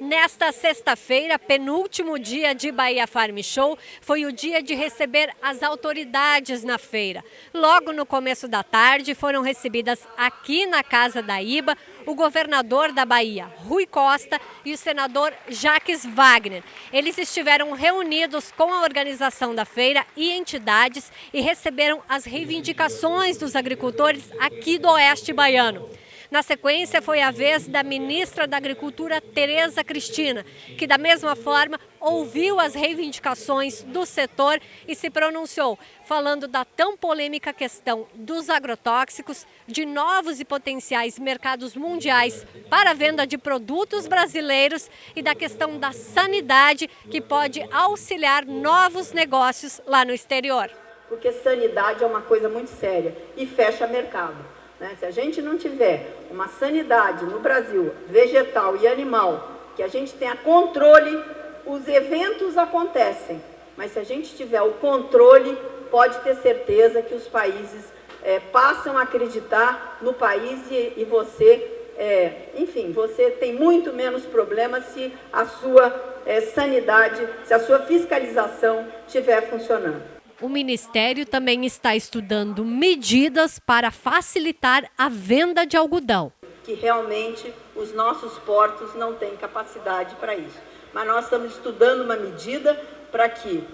Nesta sexta-feira, penúltimo dia de Bahia Farm Show, foi o dia de receber as autoridades na feira. Logo no começo da tarde, foram recebidas aqui na Casa da Iba o governador da Bahia, Rui Costa, e o senador Jaques Wagner. Eles estiveram reunidos com a organização da feira e entidades e receberam as reivindicações dos agricultores aqui do Oeste Baiano. Na sequência, foi a vez da ministra da Agricultura, Tereza Cristina, que da mesma forma ouviu as reivindicações do setor e se pronunciou, falando da tão polêmica questão dos agrotóxicos, de novos e potenciais mercados mundiais para a venda de produtos brasileiros e da questão da sanidade, que pode auxiliar novos negócios lá no exterior. Porque sanidade é uma coisa muito séria e fecha mercado. Né? Se a gente não tiver uma sanidade no Brasil, vegetal e animal, que a gente tenha controle, os eventos acontecem. Mas se a gente tiver o controle, pode ter certeza que os países é, passam a acreditar no país e, e você, é, enfim, você tem muito menos problemas se a sua é, sanidade, se a sua fiscalização estiver funcionando o Ministério também está estudando medidas para facilitar a venda de algodão. Que realmente os nossos portos não têm capacidade para isso. Mas nós estamos estudando uma medida para que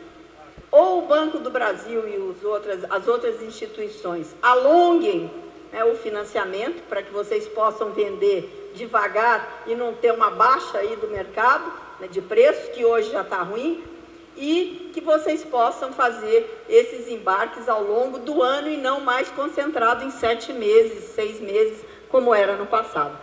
ou o Banco do Brasil e os outras, as outras instituições alonguem né, o financiamento para que vocês possam vender devagar e não ter uma baixa aí do mercado né, de preços, que hoje já está ruim, e que vocês possam fazer esses embarques ao longo do ano e não mais concentrado em sete meses, seis meses, como era no passado.